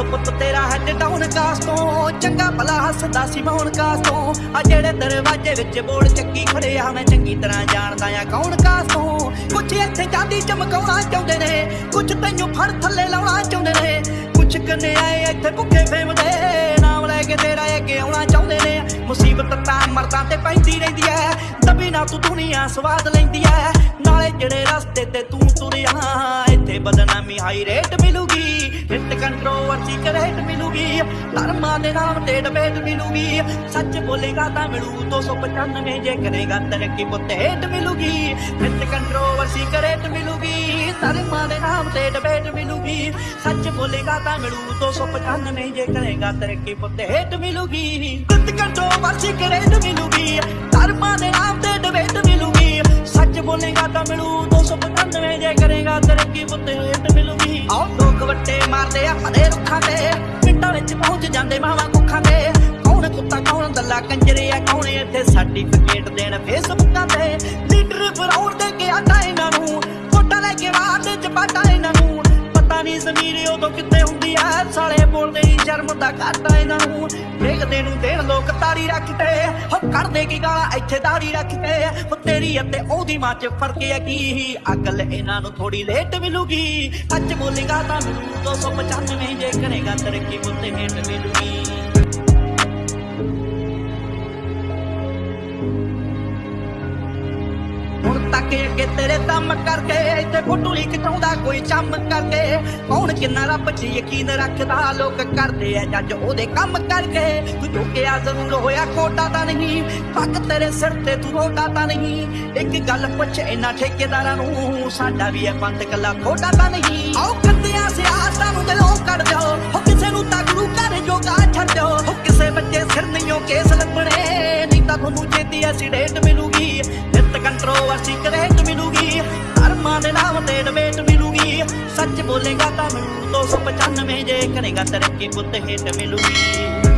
ਸਾਡੇ ਟਾਊਨ ਕਾਸ ਤੋਂ? ਚੰਗਾ ਭਲਾ ਹੱਸਦਾ ਸੀ ਮੌਨ ਕਾਸ ਤੋਂ? ਆ ਜਿਹੜੇ ਦਰਵਾਜ਼ੇ ਵਿੱਚ ਬੋਲ ਚੱਕੀ ਖੜੇ ਮੈਂ ਚੰਗੀ ਤਰ੍ਹਾਂ ਜਾਣਦਾ ਆ ਕੌਣ ਕਾਸ ਤੋਂ? ਕੁਛ ਇੱਥੇ ਜਾਂਦੀ ਚਮਕਾਉਣਾ ਚਾਹੁੰਦੇ ਨੇ, ਕੁਛ ਤੈਨੂੰ ਫੜ ਥੱਲੇ ਲਾਉਣਾ ਚਾਹੁੰਦੇ ਨੇ। ਕੁਛ ਕੰਨੇ ਆਏ ਇੱਥੇ ਭੁੱਖੇ ਫੇਮਦੇ ਨਾਮ ਲੈ ਕੇ ਤੇਰਾ ਅੱਗੇ ਆਉਣਾ ਚਾਹੁੰਦੇ ਨੇ। ਮੁਸੀਬਤ ਤਾਂ ਮਰਦਾਂ ਤੇ ਪੈਂਦੀ ਰਹਿੰਦੀ ਐ, ਦਬੀ ਨਾ ਤੂੰ ਦੁਨੀਆ ਸਵਾਦ ਲੈਂਦੀ ਐ। ਨਾਲੇ ਜਿਹੜੇ ਰਸਤੇ ਤੇ ਤੂੰ ਤੁਰਿਆ, ਇੱਥੇ ਬਦਨਾਮੀ ਹਾਈ ਰੇਟ ਕੰਟਰੋਵਰਸੀ ਕਰੇਟ ਮਿਲੂਗੀ ਧਰਮਾਂ ਦੇ ਨਾਮ ਤੇ ਡਬੇਟ ਮਿਲੂਗੀ ਸੱਚ ਬੋਲੇਗਾ ਤਾਂ ਮਿਲੂ 295 ਜੇ ਕਰੇਗਾ ਤਰੱਕੀ ਪੁੱਤ ਹੇਟ ਮਿਲੂਗੀ ਹਿੱਟ ਕੰਟਰੋਵਰਸੀ ਕਰੇਟ ਮਿਲੂਗੀ ਧਰਮਾਂ ਦੇ ਨਾਮ ਤੇ ਡਬੇਟ ਮਿਲੂਗੀ ਸੱਚ ਬੋਲੇਗਾ ਤਾਂ ਮਿਲੂ 295 ਜੇ ਕਰੇਗਾ ਤਰੱਕੀ ਪੁੱਤ ਹੇਟ ਮਿਲੂਗੀ ਹਿੱਟ ਕੰਟਰੋਵਰਸੀ ਕਰੇਟ ਮਿਲੂਗੀ ਧਰਮਾਂ ਦੇ ਨਾਮ ਤੇ ਡਬੇਟ ਮਿਲੂਗੀ ਸੱਚ ਬੋਲੇਗਾ ਤਾਂ ਮਿਲੂ 295 ਜੇ ਕਰੇਗਾ ਤਰੱਕੀ ਪੁੱਤ ਹੇਟ ਮਿਲੂਗੀ ਆਓ ਲੋਕ ਵੱਟੇ ਮਾਰਦੇ ਆ ਪਿੰਡਾਂ ਵਿੱਚ ਪਹੁੰਚ ਜਾਂਦੇ ਮਾਵਾਂ ਕੁੱਖਾਂ ਤੇ। ਕੌਣ ਕੁੱਤਾ, ਕੌਣ ਦੱਲਾ, ਕੰਜਰੇ ਆ, ਕੌਣ ਇੱਥੇ ਸਰਟੀਫਿਕੇਟ ਦੇਣ ਫੇਸਬੁੱਕਾਂ ਤੇ। ਲੀਡਰ ਫਰਾਉਣ ਦੇ ਕੇ ਆਟਾ ਇਹਨਾਂ ਨੂੰ। ਫੋਟਾ ਲੈ ਕੇ ਬਾਹਰ ਦੇ ਚਪਾਟਾ ਪਤਾ ਉਦੋਂ ਕਿੱਥੇ ਹੁੰਦੀ ਆ? ਸਾਲੇ ਬੋਲਦੇ ਹੀ ਸ਼ਰਮ ਦਾ ਘਾਟਾ ਇਹਨਾਂ ਨੂੰ। ਦੇਖਦੇ ਨੂੰ ਦੇਣ ਲੋਕ ਤਾਰੀ ਰੱਖਦੇ। ਹੋ ਕੱਢਦੇ ਕੀ ਗਾਲਾਂ? ਇੱਥੇ ਦਾੜੀ ਰੱਖਦੇ। ਹੋ ਤੇਰੀ ਅਤੇ ਉਹਦੀ ਮਾਂ ਚ ਫ਼ਰਕ ਹੈ ਕੀ? ਅਕਲ ਇਹਨਾਂ ਨੂੰ ਥੋੜੀ ਲੇਟ ਮਿਲੂਗੀ। ਅੱਜ ਬੋਲੇਗਾ ਤਾਂ ਮਿਲੂ। 295 ਜੇ ਕਰੇਗਾ ਤਰੱਕੀ ਮੁੱਤੇ ਹੇਟ ਮਿਲੂਗੀ। ਤੱਕ ਅੱਗੇ ਤੇਰੇ ਦਮ ਕਰਕੇ, ਇੱਥੇ ਫੋਟੋ ਲਿਖ ਕੋਈ ਚੰਮ ਕਰਕੇ। ਕੌਣ ਕਿੰਨਾ ਰੱਬ 'ਚ ਯਕੀਨ ਰੱਖਦਾ, ਲੋਕ ਕਰਦੇ ਆ ਜੱਜ ਉਹਦੇ ਕੰਮ ਕਰਕੇ। ਤੂੰ ਝੁਕਿਆ ਜ਼ਰੂਰ ਹੋਇਆ, ਕੋਟਾ ਤਾਂ ਨਹੀਂ। ਪੱਗ ਤੇਰੇ ਸਿਰ ਤੇ, ਤੂੰ ਰੋਟਾ ਤਾਂ ਨਹੀਂ। ਇੱਕ ਗੱਲ ਪੁੱਛ ਇਹਨਾਂ ਠੇਕੇਦਾਰਾਂ ਨੂੰ, ਸਾਡਾ ਵੀ ਇਹ ਪੰਥ ਕੱਲਾ, ਖੋਟਾ ਤਾਂ ਨਹੀਂ। ਆਓ ਕੰਟਰੋਵਰਸੀ ਕਰੇਟ ਮਿਲੂਗੀ। ਧਰਮਾਂ ਦੇ ਨਾਮ ਤੇ ਡਬੇਟ ਮਿਲੂਗੀ। ਸੱਚ ਬੋਲੇਗਾ ਤਾਂ ਮਿਲੂ 295 ਜੇ ਕਰੇਗਾ ਤਰੱਕੀ ਪੁੱਤ ਹੇਟ ਮਿਲੂਗੀ।